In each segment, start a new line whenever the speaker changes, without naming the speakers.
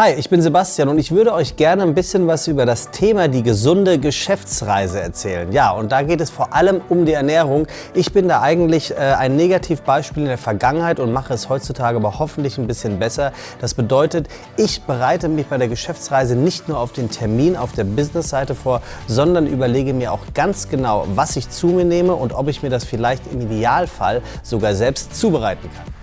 Hi, ich bin Sebastian und ich würde euch gerne ein bisschen was über das Thema die gesunde Geschäftsreise erzählen. Ja, und da geht es vor allem um die Ernährung. Ich bin da eigentlich äh, ein Negativbeispiel in der Vergangenheit und mache es heutzutage aber hoffentlich ein bisschen besser. Das bedeutet, ich bereite mich bei der Geschäftsreise nicht nur auf den Termin auf der Businessseite vor, sondern überlege mir auch ganz genau, was ich zu mir nehme und ob ich mir das vielleicht im Idealfall sogar selbst zubereiten kann.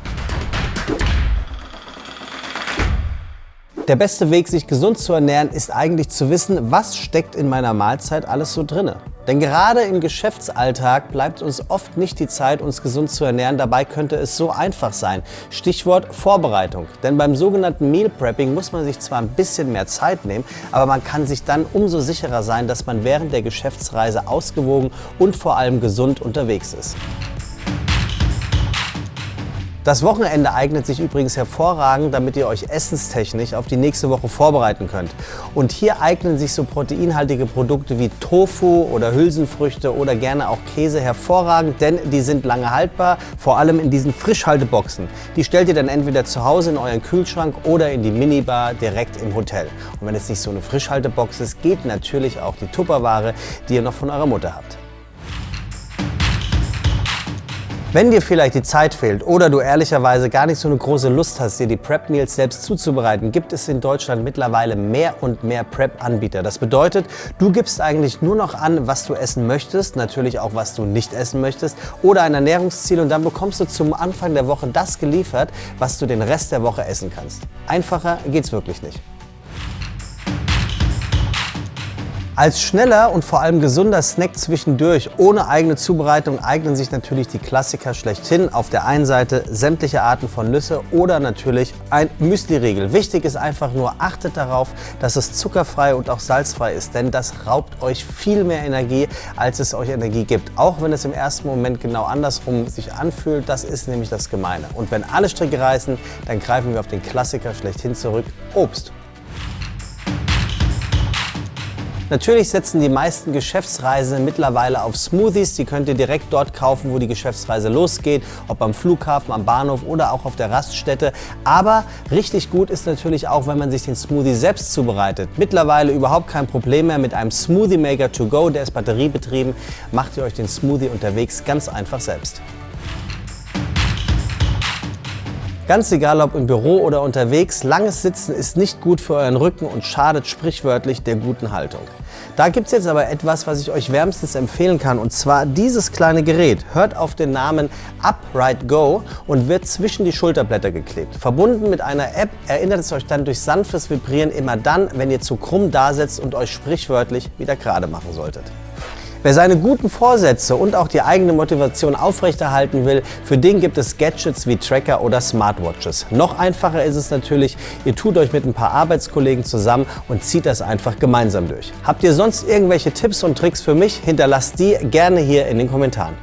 Der beste Weg, sich gesund zu ernähren, ist eigentlich zu wissen, was steckt in meiner Mahlzeit alles so drinne. Denn gerade im Geschäftsalltag bleibt uns oft nicht die Zeit, uns gesund zu ernähren. Dabei könnte es so einfach sein. Stichwort Vorbereitung. Denn beim sogenannten Meal Prepping muss man sich zwar ein bisschen mehr Zeit nehmen, aber man kann sich dann umso sicherer sein, dass man während der Geschäftsreise ausgewogen und vor allem gesund unterwegs ist. Das Wochenende eignet sich übrigens hervorragend, damit ihr euch essenstechnisch auf die nächste Woche vorbereiten könnt. Und hier eignen sich so proteinhaltige Produkte wie Tofu oder Hülsenfrüchte oder gerne auch Käse hervorragend, denn die sind lange haltbar, vor allem in diesen Frischhalteboxen. Die stellt ihr dann entweder zu Hause in euren Kühlschrank oder in die Minibar direkt im Hotel. Und wenn es nicht so eine Frischhaltebox ist, geht natürlich auch die Tupperware, die ihr noch von eurer Mutter habt. Wenn dir vielleicht die Zeit fehlt oder du ehrlicherweise gar nicht so eine große Lust hast, dir die Prep Meals selbst zuzubereiten, gibt es in Deutschland mittlerweile mehr und mehr Prep-Anbieter. Das bedeutet, du gibst eigentlich nur noch an, was du essen möchtest, natürlich auch, was du nicht essen möchtest oder ein Ernährungsziel und dann bekommst du zum Anfang der Woche das geliefert, was du den Rest der Woche essen kannst. Einfacher geht's wirklich nicht. Als schneller und vor allem gesunder Snack zwischendurch ohne eigene Zubereitung eignen sich natürlich die Klassiker schlechthin. Auf der einen Seite sämtliche Arten von Nüsse oder natürlich ein Müsli-Riegel. Wichtig ist einfach nur, achtet darauf, dass es zuckerfrei und auch salzfrei ist, denn das raubt euch viel mehr Energie, als es euch Energie gibt. Auch wenn es im ersten Moment genau andersrum sich anfühlt, das ist nämlich das Gemeine. Und wenn alle Stricke reißen, dann greifen wir auf den Klassiker schlechthin zurück, Obst. Natürlich setzen die meisten Geschäftsreisen mittlerweile auf Smoothies. Die könnt ihr direkt dort kaufen, wo die Geschäftsreise losgeht, ob am Flughafen, am Bahnhof oder auch auf der Raststätte. Aber richtig gut ist natürlich auch, wenn man sich den Smoothie selbst zubereitet. Mittlerweile überhaupt kein Problem mehr mit einem Smoothie Maker to go, der ist batteriebetrieben. Macht ihr euch den Smoothie unterwegs ganz einfach selbst. Ganz egal ob im Büro oder unterwegs, langes Sitzen ist nicht gut für euren Rücken und schadet sprichwörtlich der guten Haltung. Da gibt es jetzt aber etwas, was ich euch wärmstens empfehlen kann und zwar dieses kleine Gerät. Hört auf den Namen Upright Go und wird zwischen die Schulterblätter geklebt. Verbunden mit einer App erinnert es euch dann durch sanftes Vibrieren immer dann, wenn ihr zu krumm dasetzt und euch sprichwörtlich wieder gerade machen solltet. Wer seine guten Vorsätze und auch die eigene Motivation aufrechterhalten will, für den gibt es Gadgets wie Tracker oder Smartwatches. Noch einfacher ist es natürlich, ihr tut euch mit ein paar Arbeitskollegen zusammen und zieht das einfach gemeinsam durch. Habt ihr sonst irgendwelche Tipps und Tricks für mich? Hinterlasst die gerne hier in den Kommentaren.